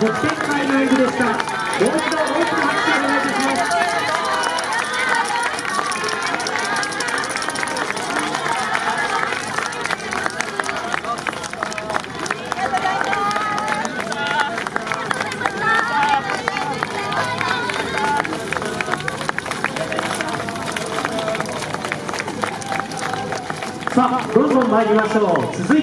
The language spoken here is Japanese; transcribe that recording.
4年北天会の演舞でした。もう一度大きな拍手をお願いいたします。さあどんどん参りましょう。続いて